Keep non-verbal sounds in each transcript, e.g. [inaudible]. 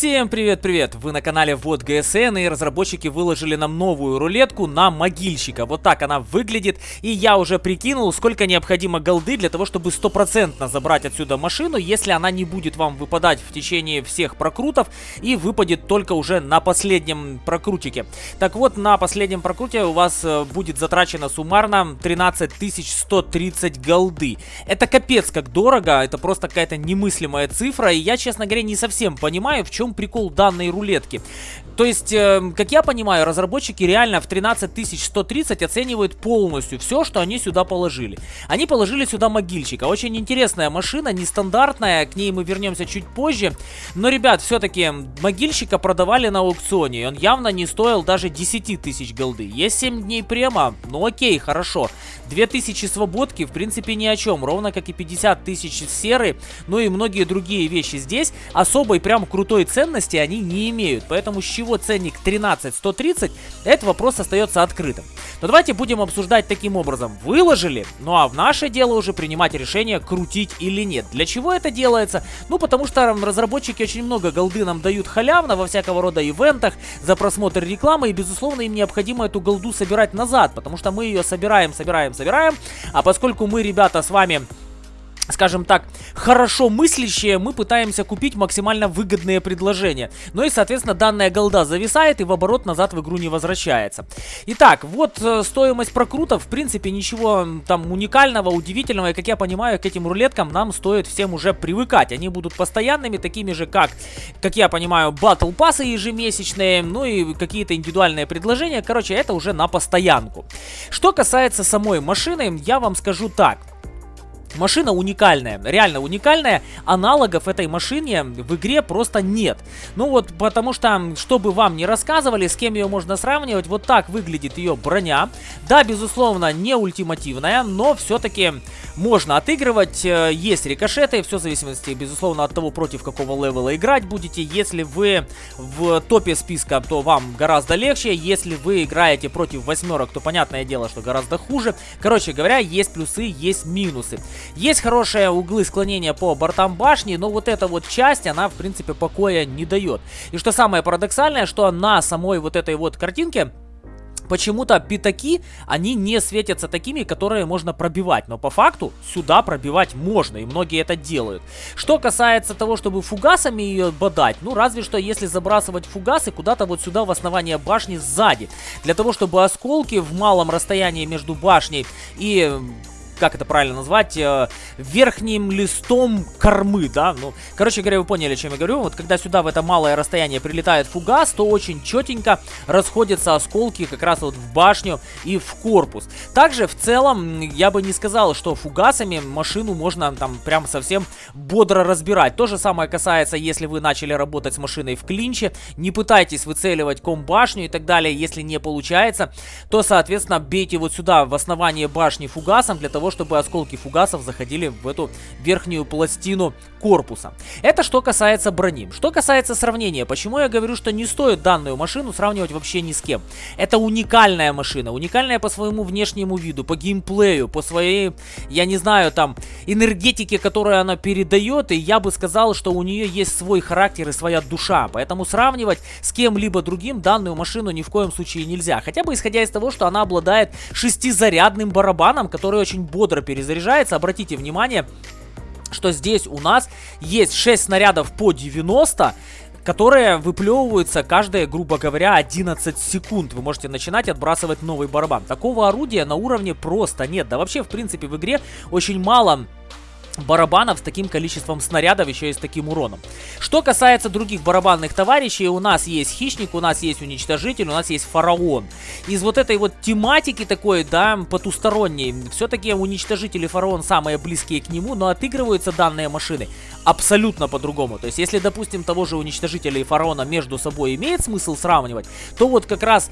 Всем привет-привет! Вы на канале Вот ГСН и разработчики выложили нам новую рулетку на могильщика. Вот так она выглядит. И я уже прикинул, сколько необходимо голды для того, чтобы стопроцентно забрать отсюда машину, если она не будет вам выпадать в течение всех прокрутов и выпадет только уже на последнем прокрутике. Так вот, на последнем прокруте у вас э, будет затрачено суммарно 13 130 голды. Это капец как дорого, это просто какая-то немыслимая цифра, и я, честно говоря, не совсем понимаю, в чем прикол данной рулетки. То есть, э, как я понимаю, разработчики реально в 13 130 оценивают полностью все, что они сюда положили. Они положили сюда могильщика. Очень интересная машина, нестандартная, к ней мы вернемся чуть позже. Но, ребят, все-таки могильщика продавали на аукционе, и он явно не стоил даже 10 тысяч голды. Есть 7 дней према, ну окей, хорошо. 2000 свободки, в принципе, ни о чем, ровно как и 50 тысяч серы, ну и многие другие вещи здесь особой прям крутой ценности они не имеют. Поэтому с чего ценник 13-130, этот вопрос остается открытым. Но давайте будем обсуждать таким образом. Выложили, ну а в наше дело уже принимать решение, крутить или нет. Для чего это делается? Ну потому что разработчики очень много голды нам дают халявно во всякого рода ивентах за просмотр рекламы. И безусловно им необходимо эту голду собирать назад, потому что мы ее собираем, собираем, собираем. А поскольку мы, ребята, с вами скажем так, хорошо мыслящие, мы пытаемся купить максимально выгодные предложения. Ну и, соответственно, данная голда зависает и в оборот назад в игру не возвращается. Итак, вот э, стоимость прокрутов, в принципе, ничего там уникального, удивительного. И, как я понимаю, к этим рулеткам нам стоит всем уже привыкать. Они будут постоянными, такими же, как, как я понимаю, батл пассы ежемесячные, ну и какие-то индивидуальные предложения. Короче, это уже на постоянку. Что касается самой машины, я вам скажу так. Машина уникальная, реально уникальная. Аналогов этой машине в игре просто нет. Ну вот, потому что, чтобы вам не рассказывали, с кем ее можно сравнивать, вот так выглядит ее броня. Да, безусловно, не ультимативная, но все-таки можно отыгрывать. Э, есть рикошеты, все в зависимости, безусловно, от того, против какого левела играть будете. Если вы в топе списка, то вам гораздо легче. Если вы играете против восьмерок, то понятное дело, что гораздо хуже. Короче говоря, есть плюсы, есть минусы. Есть хорошие углы склонения по бортам башни, но вот эта вот часть, она, в принципе, покоя не дает. И что самое парадоксальное, что на самой вот этой вот картинке почему-то пятаки, они не светятся такими, которые можно пробивать. Но по факту сюда пробивать можно, и многие это делают. Что касается того, чтобы фугасами ее бодать, ну разве что если забрасывать фугасы куда-то вот сюда в основание башни сзади. Для того, чтобы осколки в малом расстоянии между башней и как это правильно назвать, э, верхним листом кормы, да, ну, короче говоря, вы поняли, о чем я говорю, вот когда сюда в это малое расстояние прилетает фугас, то очень четенько расходятся осколки как раз вот в башню и в корпус. Также, в целом, я бы не сказал, что фугасами машину можно там прям совсем бодро разбирать. То же самое касается, если вы начали работать с машиной в клинче, не пытайтесь выцеливать ком-башню и так далее, если не получается, то, соответственно, бейте вот сюда в основание башни фугасом для того, чтобы осколки фугасов заходили в эту верхнюю пластину корпуса. Это что касается брони. Что касается сравнения, почему я говорю, что не стоит данную машину сравнивать вообще ни с кем. Это уникальная машина, уникальная по своему внешнему виду, по геймплею, по своей, я не знаю, там, энергетике, которую она передает, и я бы сказал, что у нее есть свой характер и своя душа, поэтому сравнивать с кем-либо другим данную машину ни в коем случае нельзя, хотя бы исходя из того, что она обладает шестизарядным барабаном, который очень бодро перезаряжается, обратите внимание, что здесь у нас есть 6 снарядов по 90, которые выплевываются каждые, грубо говоря, 11 секунд. Вы можете начинать отбрасывать новый барабан. Такого орудия на уровне просто нет. Да вообще, в принципе, в игре очень мало барабанов с таким количеством снарядов, еще и с таким уроном. Что касается других барабанных товарищей, у нас есть хищник, у нас есть уничтожитель, у нас есть фараон. Из вот этой вот тематики такой, да, потусторонней, все-таки уничтожитель и фараон самые близкие к нему, но отыгрываются данные машины абсолютно по-другому. То есть, если, допустим, того же уничтожителя и фараона между собой имеет смысл сравнивать, то вот как раз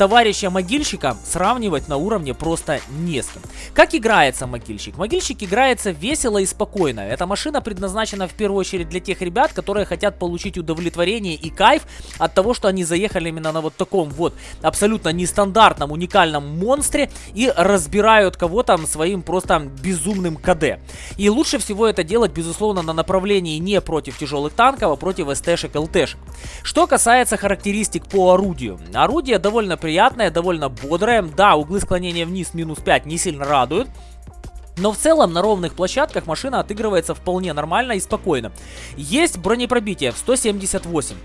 товарища могильщика сравнивать на уровне просто не с кем. Как играется могильщик? Могильщик играется весело и спокойно. Эта машина предназначена в первую очередь для тех ребят, которые хотят получить удовлетворение и кайф от того, что они заехали именно на вот таком вот абсолютно нестандартном, уникальном монстре и разбирают кого-то своим просто безумным КД. И лучше всего это делать, безусловно, на направлении не против тяжелых танков, а против СТшек, ЛТшек. Что касается характеристик по орудию. Орудие довольно приятное, довольно бодрое. Да, углы склонения вниз минус 5 не сильно радуют. Но в целом на ровных площадках машина отыгрывается вполне нормально и спокойно. Есть бронепробитие в 178.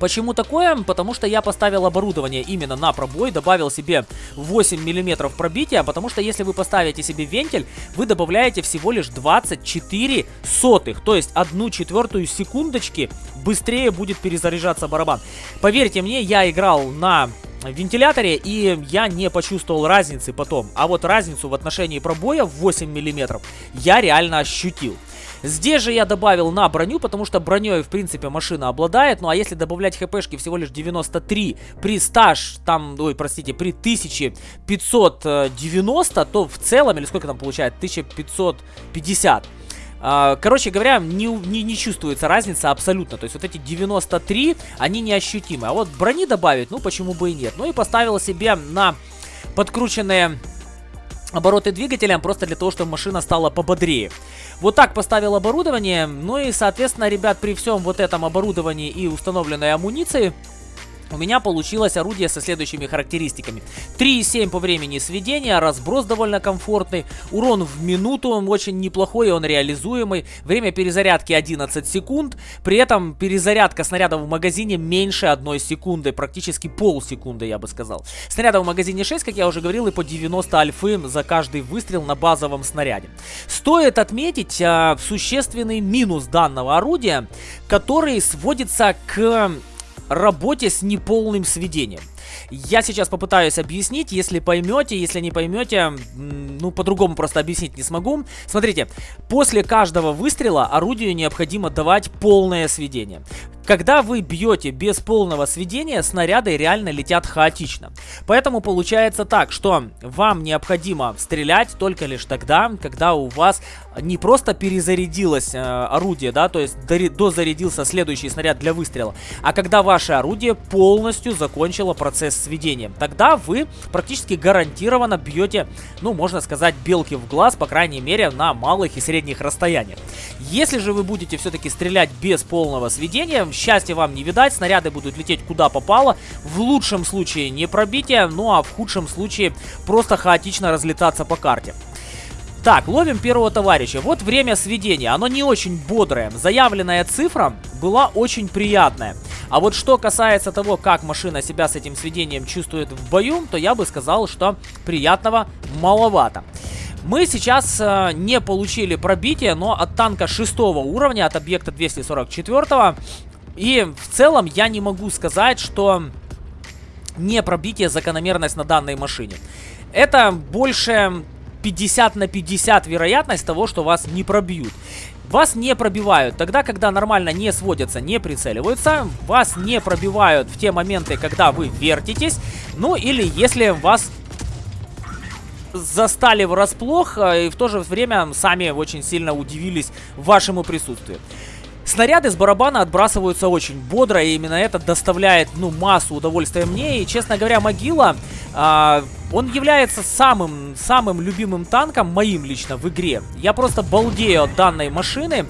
Почему такое? Потому что я поставил оборудование именно на пробой, добавил себе 8 миллиметров пробития, потому что если вы поставите себе вентиль, вы добавляете всего лишь 24 сотых, то есть одну четвертую секундочки быстрее будет перезаряжаться барабан. Поверьте мне, я играл на вентиляторе, и я не почувствовал разницы потом. А вот разницу в отношении пробоя в 8 миллиметров я реально ощутил. Здесь же я добавил на броню, потому что броней, в принципе, машина обладает. Ну, а если добавлять хпшки всего лишь 93 при стаж, там, ой, простите, при 1590, то в целом, или сколько там получает, 1550. А, короче говоря, не, не, не чувствуется разница абсолютно. То есть вот эти 93, они неощутимы. А вот брони добавить, ну почему бы и нет. Ну и поставил себе на подкрученные обороты двигателя, просто для того, чтобы машина стала пободрее. Вот так поставил оборудование, ну и, соответственно, ребят, при всем вот этом оборудовании и установленной амуниции, у меня получилось орудие со следующими характеристиками. 3,7 по времени сведения, разброс довольно комфортный, урон в минуту очень неплохой, он реализуемый, время перезарядки 11 секунд, при этом перезарядка снаряда в магазине меньше 1 секунды, практически полсекунды я бы сказал. Снаряда в магазине 6, как я уже говорил, и по 90 альфы за каждый выстрел на базовом снаряде. Стоит отметить а, существенный минус данного орудия, который сводится к работе с неполным сведением. Я сейчас попытаюсь объяснить, если поймете, если не поймете, ну, по-другому просто объяснить не смогу. Смотрите, после каждого выстрела орудию необходимо давать полное сведение. Когда вы бьете без полного сведения, снаряды реально летят хаотично. Поэтому получается так, что вам необходимо стрелять только лишь тогда, когда у вас не просто перезарядилось э, орудие, да, то есть дозарядился следующий снаряд для выстрела, а когда ваше орудие полностью закончило процесс сведения. Тогда вы практически гарантированно бьете, ну, можно сказать, белки в глаз, по крайней мере, на малых и средних расстояниях. Если же вы будете все-таки стрелять без полного сведения, счастья вам не видать, снаряды будут лететь куда попало. В лучшем случае не пробитие, ну а в худшем случае просто хаотично разлетаться по карте. Так, ловим первого товарища. Вот время сведения. Оно не очень бодрое. Заявленная цифра была очень приятная. А вот что касается того, как машина себя с этим сведением чувствует в бою, то я бы сказал, что приятного маловато. Мы сейчас э, не получили пробитие, но от танка шестого уровня, от объекта 244 и в целом я не могу сказать, что не пробитие закономерность на данной машине. Это больше 50 на 50 вероятность того, что вас не пробьют. Вас не пробивают тогда, когда нормально не сводятся, не прицеливаются. Вас не пробивают в те моменты, когда вы вертитесь. Ну или если вас застали врасплох э, и в то же время сами очень сильно удивились вашему присутствию. Снаряды с барабана отбрасываются очень бодро, и именно это доставляет, ну, массу удовольствия мне. И, честно говоря, Могила, а, он является самым, самым любимым танком, моим лично, в игре. Я просто балдею от данной машины.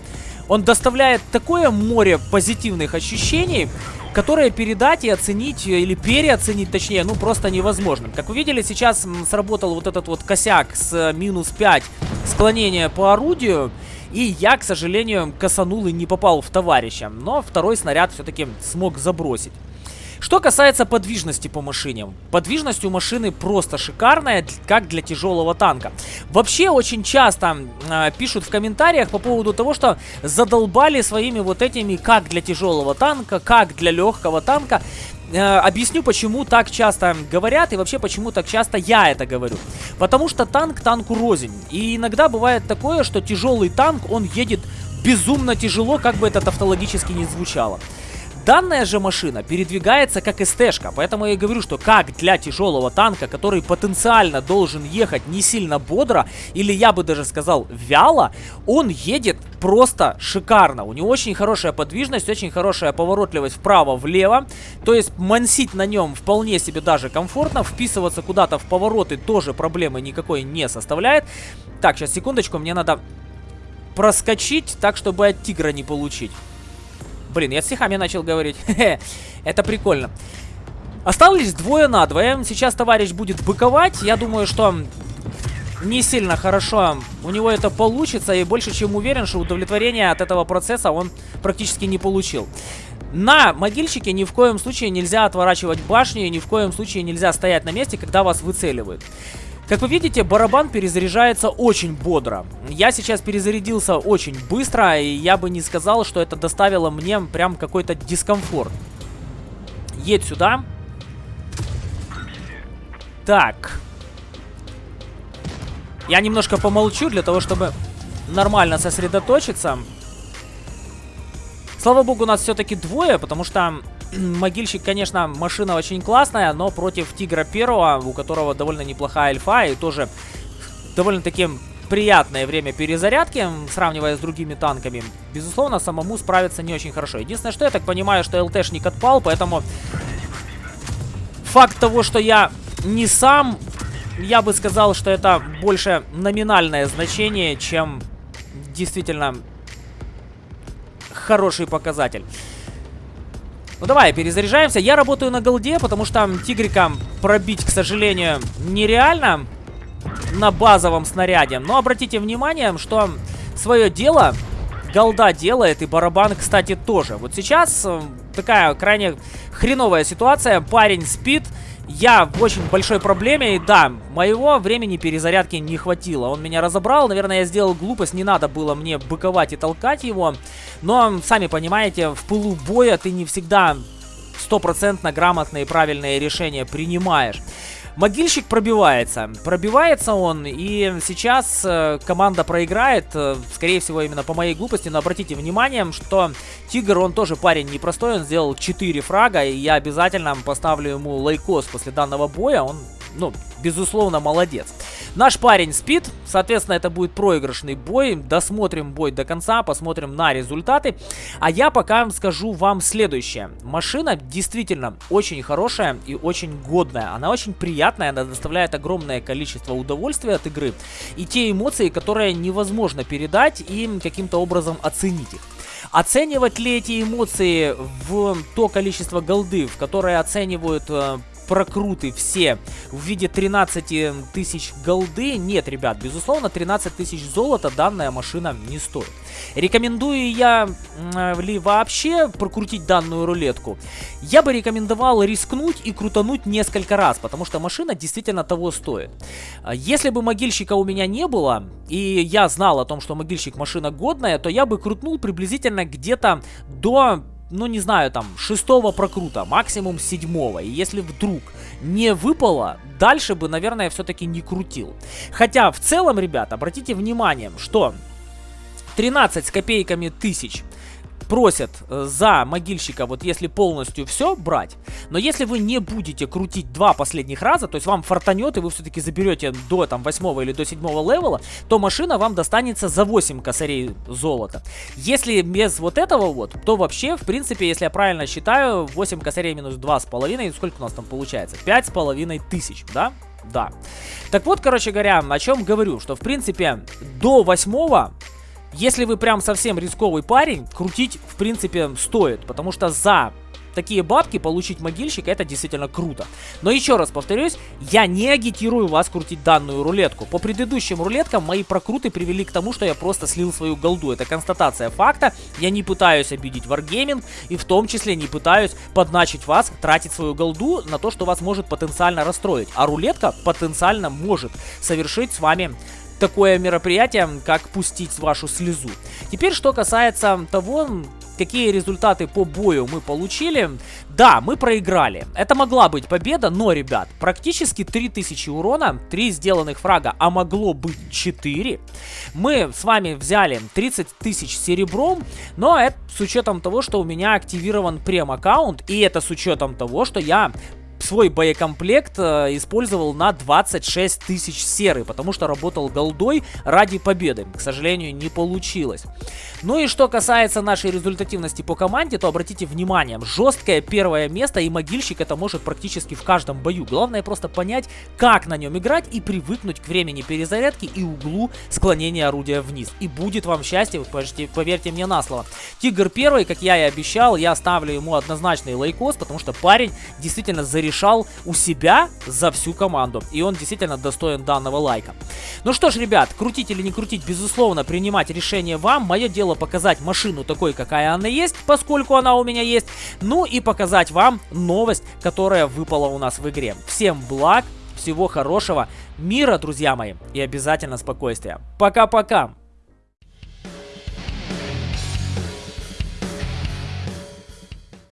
Он доставляет такое море позитивных ощущений, которые передать и оценить, или переоценить, точнее, ну, просто невозможно. Как вы видели, сейчас сработал вот этот вот косяк с минус 5 склонения по орудию. И я, к сожалению, косанул и не попал в товарища. Но второй снаряд все-таки смог забросить. Что касается подвижности по машине. Подвижность у машины просто шикарная, как для тяжелого танка. Вообще очень часто э, пишут в комментариях по поводу того, что задолбали своими вот этими как для тяжелого танка, как для легкого танка. Э, объясню, почему так часто говорят и вообще почему так часто я это говорю. Потому что танк танку рознь. И иногда бывает такое, что тяжелый танк, он едет безумно тяжело, как бы это тавтологически не звучало. Данная же машина передвигается как СТ-шка, поэтому я и говорю, что как для тяжелого танка, который потенциально должен ехать не сильно бодро, или я бы даже сказал вяло, он едет просто шикарно. У него очень хорошая подвижность, очень хорошая поворотливость вправо-влево. То есть мансить на нем вполне себе даже комфортно. Вписываться куда-то в повороты тоже проблемы никакой не составляет. Так, сейчас секундочку, мне надо проскочить так, чтобы от тигра не получить. Блин, я с стихами начал говорить. [laughs] Это прикольно. Осталось двое на двое. Сейчас товарищ будет быковать. Я думаю, что не сильно хорошо у него это получится. И больше чем уверен, что удовлетворение от этого процесса он практически не получил. На могильщике ни в коем случае нельзя отворачивать башню. И ни в коем случае нельзя стоять на месте, когда вас выцеливают. Как вы видите, барабан перезаряжается очень бодро. Я сейчас перезарядился очень быстро, и я бы не сказал, что это доставило мне прям какой-то дискомфорт. Едь сюда. Так. Я немножко помолчу для того, чтобы нормально сосредоточиться. Слава богу, у нас все-таки двое, потому что Могильщик, конечно, машина очень классная, но против Тигра Первого, у которого довольно неплохая альфа и тоже довольно-таки приятное время перезарядки, сравнивая с другими танками, безусловно, самому справиться не очень хорошо. Единственное, что я так понимаю, что ЛТшник отпал, поэтому факт того, что я не сам, я бы сказал, что это больше номинальное значение, чем действительно хороший показатель. Ну давай, перезаряжаемся. Я работаю на голде, потому что тигрика пробить, к сожалению, нереально на базовом снаряде. Но обратите внимание, что свое дело голда делает, и барабан, кстати, тоже. Вот сейчас э, такая крайне хреновая ситуация. Парень спит, я в очень большой проблеме, и да, моего времени перезарядки не хватило. Он меня разобрал, наверное, я сделал глупость, не надо было мне быковать и толкать его. Но, сами понимаете, в пылу боя ты не всегда стопроцентно грамотные и правильные решения принимаешь. Могильщик пробивается. Пробивается он, и сейчас э, команда проиграет, э, скорее всего, именно по моей глупости, но обратите внимание, что Тигр, он тоже парень непростой, он сделал 4 фрага, и я обязательно поставлю ему лайкос после данного боя, он, ну, безусловно, молодец. Наш парень спит, соответственно, это будет проигрышный бой. Досмотрим бой до конца, посмотрим на результаты. А я пока скажу вам следующее. Машина действительно очень хорошая и очень годная. Она очень приятная, она доставляет огромное количество удовольствия от игры. И те эмоции, которые невозможно передать и каким-то образом оценить их. Оценивать ли эти эмоции в то количество голды, в которое оценивают э, прокруты все в виде 13 тысяч голды. Нет, ребят, безусловно, 13 тысяч золота данная машина не стоит. Рекомендую я ли вообще прокрутить данную рулетку? Я бы рекомендовал рискнуть и крутануть несколько раз, потому что машина действительно того стоит. Если бы могильщика у меня не было, и я знал о том, что могильщик машина годная, то я бы крутнул приблизительно где-то до ну не знаю, там, шестого прокрута, максимум седьмого. И если вдруг не выпало, дальше бы, наверное, все-таки не крутил. Хотя, в целом, ребят, обратите внимание, что 13 с копейками тысяч просят э, за могильщика, вот если полностью все брать, но если вы не будете крутить два последних раза, то есть вам фартанет, и вы все-таки заберете до там восьмого или до седьмого левела, то машина вам достанется за 8 косарей золота. Если без вот этого вот, то вообще, в принципе, если я правильно считаю, 8 косарей минус 2,5, сколько у нас там получается? 5,5 тысяч, да? Да. Так вот, короче говоря, о чем говорю, что в принципе до восьмого если вы прям совсем рисковый парень, крутить в принципе стоит, потому что за такие бабки получить могильщика это действительно круто. Но еще раз повторюсь, я не агитирую вас крутить данную рулетку. По предыдущим рулеткам мои прокруты привели к тому, что я просто слил свою голду. Это констатация факта. Я не пытаюсь обидеть Wargaming и в том числе не пытаюсь подначить вас тратить свою голду на то, что вас может потенциально расстроить. А рулетка потенциально может совершить с вами такое мероприятие, как пустить вашу слезу. Теперь, что касается того, какие результаты по бою мы получили. Да, мы проиграли. Это могла быть победа, но, ребят, практически 3000 урона, 3 сделанных фрага, а могло быть 4. Мы с вами взяли 30 тысяч серебром, но это с учетом того, что у меня активирован прем-аккаунт, и это с учетом того, что я свой боекомплект э, использовал на 26 тысяч серы, потому что работал голдой ради победы. К сожалению, не получилось. Ну и что касается нашей результативности по команде, то обратите внимание, жесткое первое место, и могильщик это может практически в каждом бою. Главное просто понять, как на нем играть и привыкнуть к времени перезарядки и углу склонения орудия вниз. И будет вам счастье, поверьте, поверьте мне на слово. Тигр первый, как я и обещал, я ставлю ему однозначный лайкос, потому что парень действительно зарешал у себя за всю команду. И он действительно достоин данного лайка. Ну что ж, ребят, крутить или не крутить, безусловно, принимать решение вам. Мое дело показать машину такой, какая она есть, поскольку она у меня есть. Ну и показать вам новость, которая выпала у нас в игре. Всем благ, всего хорошего, мира, друзья мои, и обязательно спокойствия. Пока-пока!